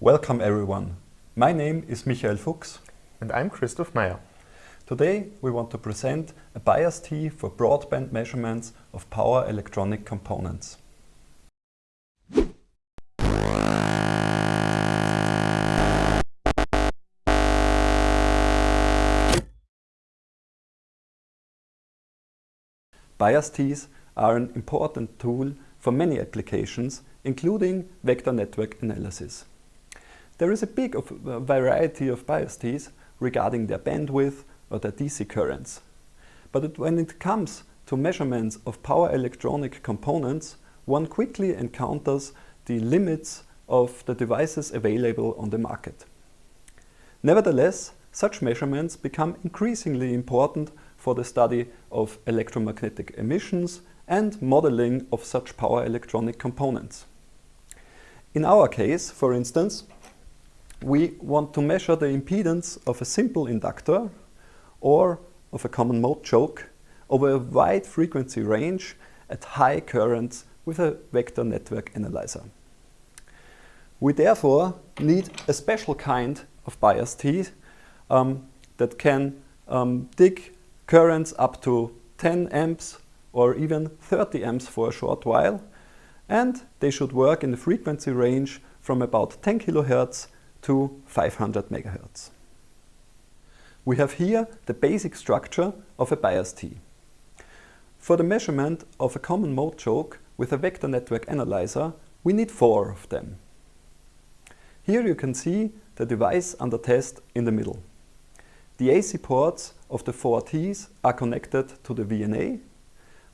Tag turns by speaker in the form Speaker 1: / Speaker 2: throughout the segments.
Speaker 1: Welcome everyone. My name is Michael Fuchs.
Speaker 2: And I'm Christoph Meyer.
Speaker 1: Today we want to present a bias T for broadband measurements of power electronic components. Bias Ts are an important tool for many applications, including vector network analysis. There is a big of, uh, variety of bias Ts regarding their bandwidth or their DC currents. But when it comes to measurements of power electronic components, one quickly encounters the limits of the devices available on the market. Nevertheless, such measurements become increasingly important for the study of electromagnetic emissions and modeling of such power electronic components. In our case, for instance, we want to measure the impedance of a simple inductor or of a common mode choke over a wide frequency range at high currents with a vector network analyzer. We therefore need a special kind of bias T um, that can um, dig currents up to 10 amps or even 30 amps for a short while and they should work in the frequency range from about 10 kHz to 500 MHz. We have here the basic structure of a bias T. For the measurement of a common mode choke with a vector network analyzer, we need four of them. Here you can see the device under test in the middle. The AC ports of the four Ts are connected to the VNA,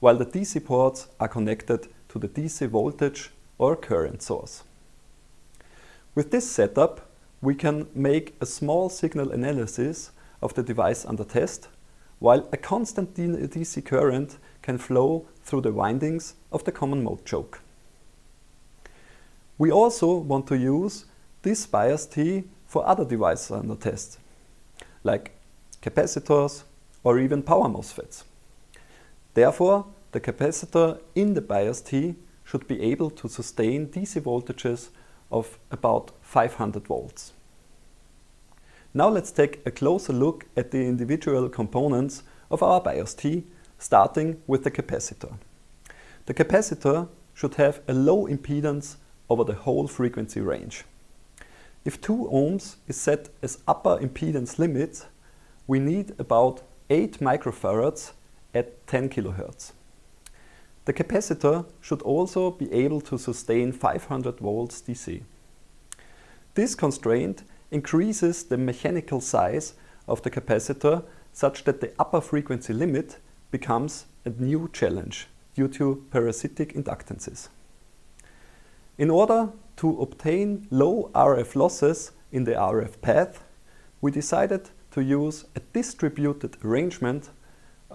Speaker 1: while the DC ports are connected to the DC voltage or current source. With this setup, we can make a small signal analysis of the device under test, while a constant DC current can flow through the windings of the common mode choke. We also want to use this bias T for other devices under test, like capacitors or even power MOSFETs. Therefore, the capacitor in the bias T should be able to sustain DC voltages of about 500 volts. Now let's take a closer look at the individual components of our bias T, starting with the capacitor. The capacitor should have a low impedance over the whole frequency range. If 2 ohms is set as upper impedance limit, we need about 8 microfarads at 10 kHz. The capacitor should also be able to sustain 500 volts DC. This constraint increases the mechanical size of the capacitor such that the upper frequency limit becomes a new challenge due to parasitic inductances. In order to obtain low RF losses in the RF path, we decided to use a distributed arrangement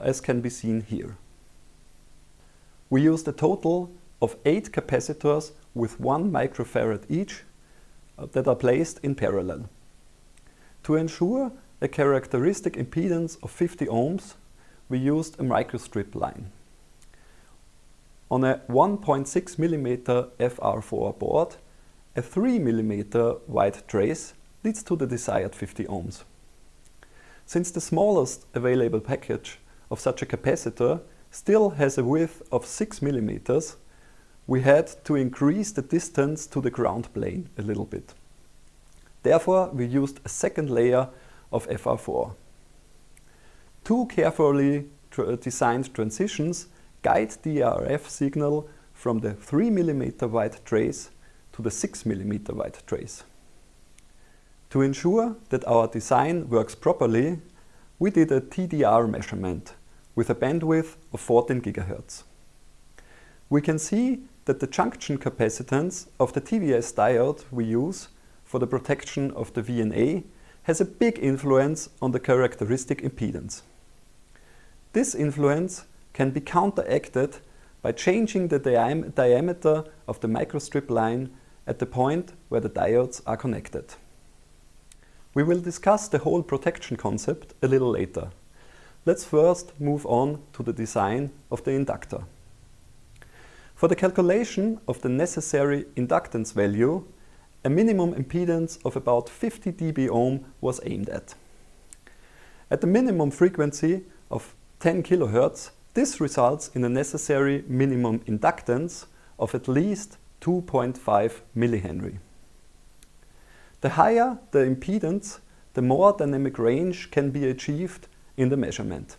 Speaker 1: as can be seen here. We used a total of 8 capacitors with 1 microfarad each uh, that are placed in parallel. To ensure a characteristic impedance of 50 ohms, we used a microstrip line. On a 1.6 mm FR4 board, a 3 mm wide trace leads to the desired 50 ohms. Since the smallest available package of such a capacitor still has a width of 6 mm, we had to increase the distance to the ground plane a little bit. Therefore, we used a second layer of FR4. Two carefully tra designed transitions guide the RF signal from the 3 mm wide trace to the 6 mm wide trace. To ensure that our design works properly, we did a TDR measurement with a bandwidth of 14 GHz. We can see that the junction capacitance of the TVS diode we use for the protection of the VNA has a big influence on the characteristic impedance. This influence can be counteracted by changing the diam diameter of the microstrip line at the point where the diodes are connected. We will discuss the whole protection concept a little later. Let's first move on to the design of the inductor. For the calculation of the necessary inductance value, a minimum impedance of about 50 dB ohm was aimed at. At the minimum frequency of 10 kHz, this results in a necessary minimum inductance of at least 2.5 millihenry. The higher the impedance, the more dynamic range can be achieved in the measurement.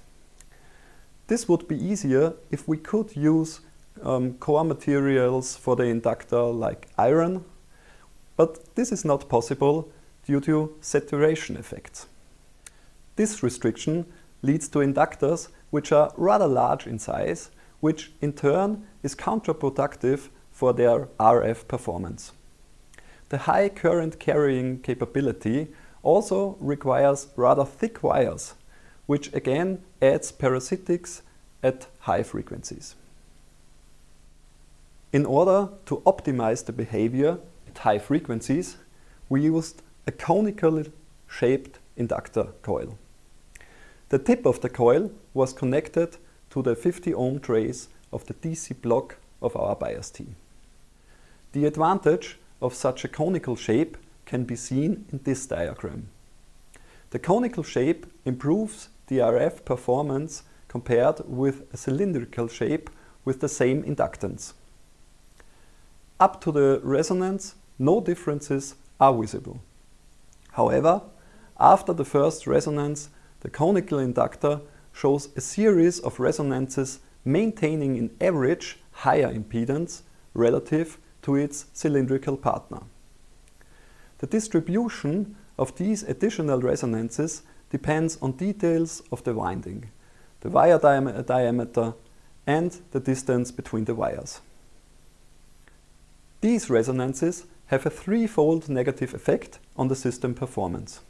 Speaker 1: This would be easier if we could use um, core materials for the inductor like iron, but this is not possible due to saturation effects. This restriction leads to inductors which are rather large in size, which in turn is counterproductive for their RF performance. The high current carrying capability also requires rather thick wires, which again adds parasitics at high frequencies. In order to optimize the behavior at high frequencies, we used a conical shaped inductor coil. The tip of the coil was connected to the 50 ohm trace of the DC block of our bias T. The advantage of such a conical shape can be seen in this diagram. The conical shape improves the RF performance compared with a cylindrical shape with the same inductance. Up to the resonance, no differences are visible. However, after the first resonance, the conical inductor shows a series of resonances maintaining in average higher impedance relative to its cylindrical partner. The distribution of these additional resonances depends on details of the winding, the wire diameter and the distance between the wires. These resonances have a threefold negative effect on the system performance.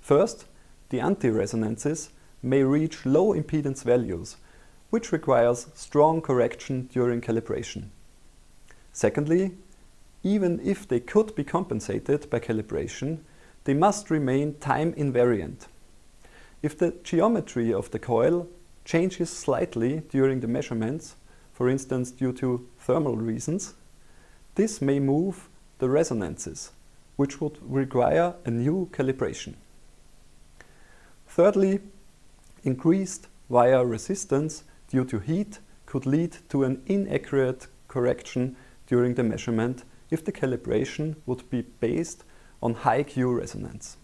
Speaker 1: First, the anti-resonances may reach low impedance values, which requires strong correction during calibration. Secondly, even if they could be compensated by calibration, they must remain time invariant. If the geometry of the coil changes slightly during the measurements, for instance due to thermal reasons, this may move the resonances, which would require a new calibration. Thirdly, increased wire resistance due to heat could lead to an inaccurate correction during the measurement if the calibration would be based on high Q resonance.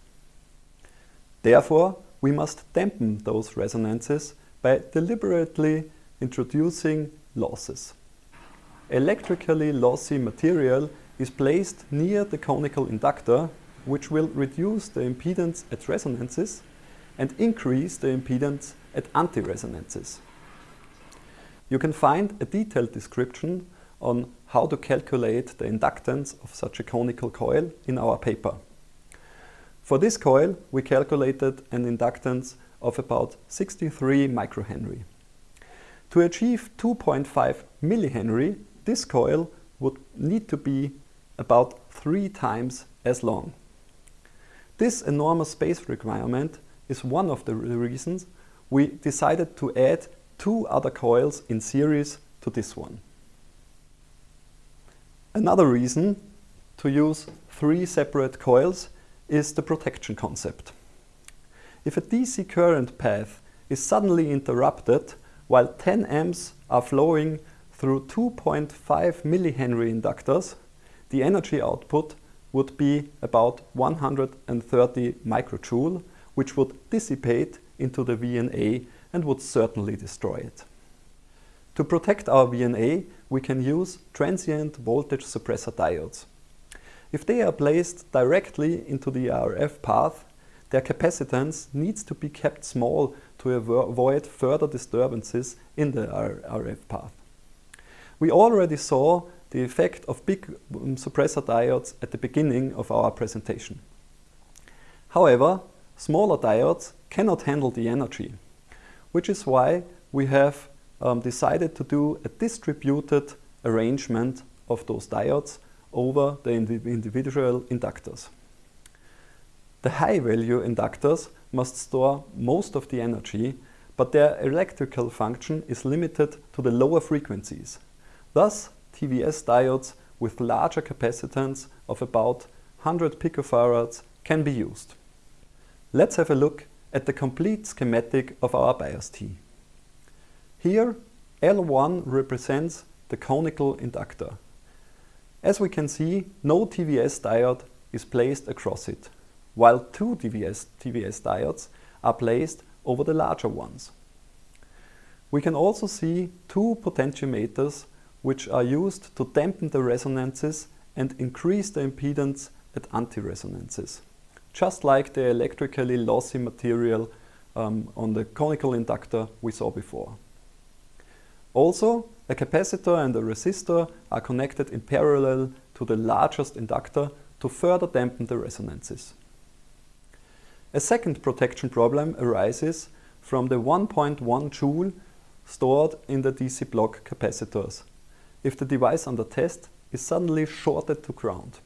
Speaker 1: Therefore, we must dampen those resonances by deliberately introducing losses. Electrically lossy material is placed near the conical inductor which will reduce the impedance at resonances and increase the impedance at anti-resonances. You can find a detailed description on how to calculate the inductance of such a conical coil in our paper. For this coil, we calculated an inductance of about 63 microhenry. To achieve 2.5 millihenry, this coil would need to be about three times as long. This enormous space requirement is one of the reasons we decided to add two other coils in series to this one. Another reason to use three separate coils is the protection concept. If a DC current path is suddenly interrupted while 10 amps are flowing through 2.5 millihenry inductors, the energy output would be about 130 microjoule which would dissipate into the VNA and would certainly destroy it. To protect our VNA, we can use transient voltage suppressor diodes. If they are placed directly into the RF path, their capacitance needs to be kept small to avoid further disturbances in the RF path. We already saw the effect of big um, suppressor diodes at the beginning of our presentation. However, Smaller diodes cannot handle the energy, which is why we have um, decided to do a distributed arrangement of those diodes over the individual inductors. The high-value inductors must store most of the energy, but their electrical function is limited to the lower frequencies. Thus, TVS diodes with larger capacitance of about 100 picofarads can be used. Let's have a look at the complete schematic of our bias T. Here L1 represents the conical inductor. As we can see, no TVS diode is placed across it, while two TVS, TVS diodes are placed over the larger ones. We can also see two potentiometers which are used to dampen the resonances and increase the impedance at anti-resonances, just like the electrically lossy material um, on the conical inductor we saw before. Also, a capacitor and a resistor are connected in parallel to the largest inductor to further dampen the resonances. A second protection problem arises from the 1.1 joule stored in the DC block capacitors if the device under test is suddenly shorted to ground.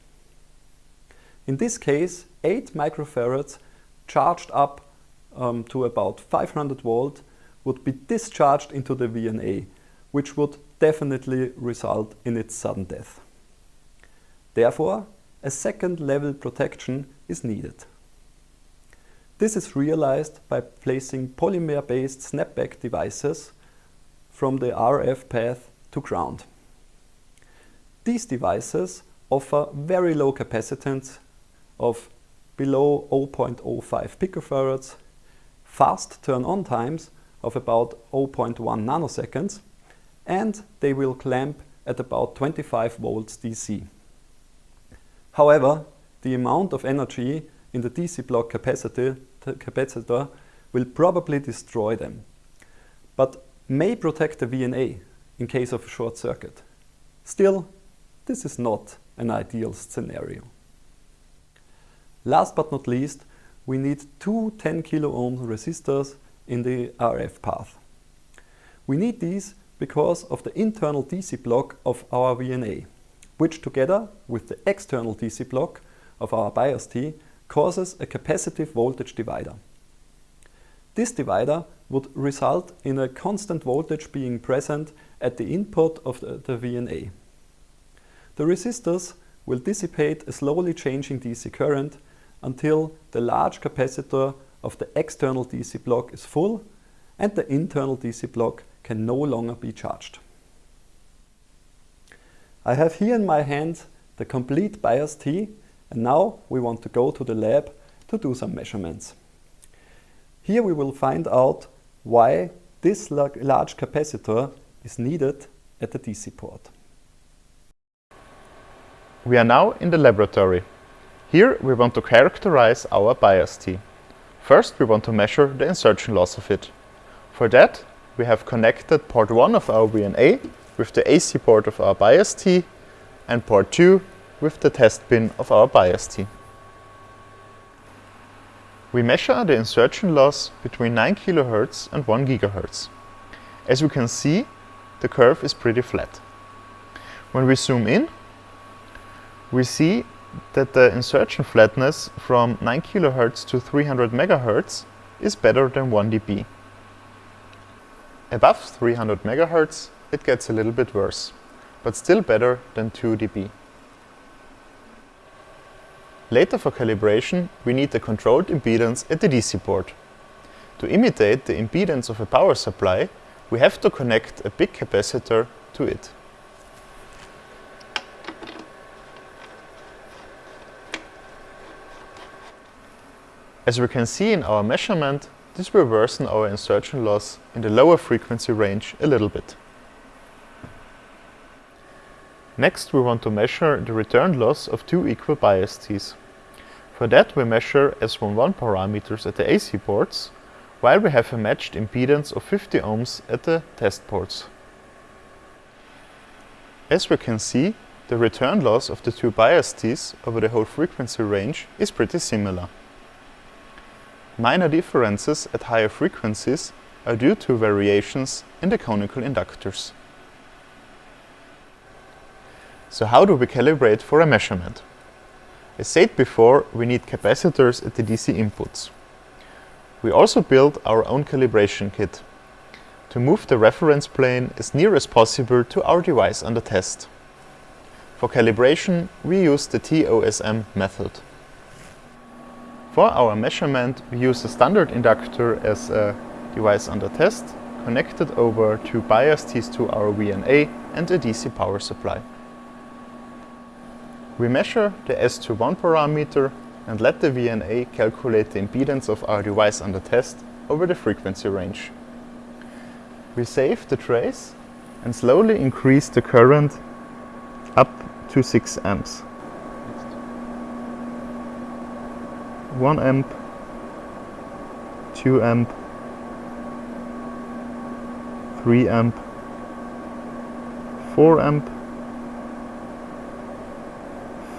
Speaker 1: In this case, 8 microfarads charged up um, to about 500 volt would be discharged into the VNA, which would definitely result in its sudden death. Therefore, a second level protection is needed. This is realized by placing polymer-based snapback devices from the RF path to ground. These devices offer very low capacitance of below 0.05 picofarads, fast turn-on times of about 0.1 nanoseconds, and they will clamp at about 25 volts DC. However, the amount of energy in the DC block capacitor, will probably destroy them, but may protect the VNA in case of a short circuit. Still, this is not an ideal scenario. Last but not least, we need two 10 kilo ohm resistors in the RF path. We need these because of the internal DC block of our VNA, which together with the external DC block of our bias T causes a capacitive voltage divider. This divider would result in a constant voltage being present at the input of the, the VNA. The resistors will dissipate a slowly changing DC current until the large capacitor of the external DC block is full and the internal DC block can no longer be charged. I have here in my hand the complete bias T and now we want to go to the lab to do some measurements. Here we will find out why this large capacitor is needed at the DC port.
Speaker 2: We are now in the laboratory. Here we want to characterize our bias T. First we want to measure the insertion loss of it. For that we have connected port 1 of our VNA with the AC port of our bias T and port 2 with the test pin of our bias T. We measure the insertion loss between 9 kHz and 1 GHz. As we can see, the curve is pretty flat. When we zoom in, we see that the insertion flatness from 9 kHz to 300 MHz is better than 1 dB. Above 300 MHz it gets a little bit worse, but still better than 2 dB. Later for calibration we need a controlled impedance at the DC port. To imitate the impedance of a power supply we have to connect a big capacitor to it. As we can see in our measurement, this will worsen our insertion loss in the lower frequency range a little bit. Next we want to measure the return loss of two equal bias Ts. For that we measure S11 parameters at the AC ports, while we have a matched impedance of 50 ohms at the test ports. As we can see, the return loss of the two bias Ts over the whole frequency range is pretty similar. Minor differences at higher frequencies are due to variations in the conical inductors. So how do we calibrate for a measurement? As said before, we need capacitors at the DC inputs. We also build our own calibration kit to move the reference plane as near as possible to our device under test. For calibration, we use the TOSM method. For our measurement, we use a standard inductor as a device under test, connected over two bias tees to our VNA and a DC power supply. We measure the S21 parameter and let the VNA calculate the impedance of our device under test over the frequency range. We save the trace and slowly increase the current up to 6 amps. 1 amp, 2 amp, 3 amp, 4 amp,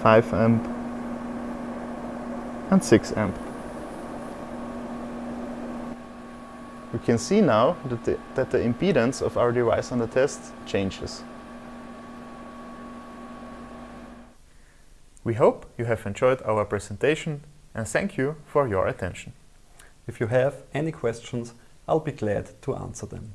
Speaker 2: 5 amp. And 6 amp. We can see now that the, that the impedance of our device on the test changes. We hope you have enjoyed our presentation and thank you for your attention.
Speaker 1: If you have any questions, I'll be glad to answer them.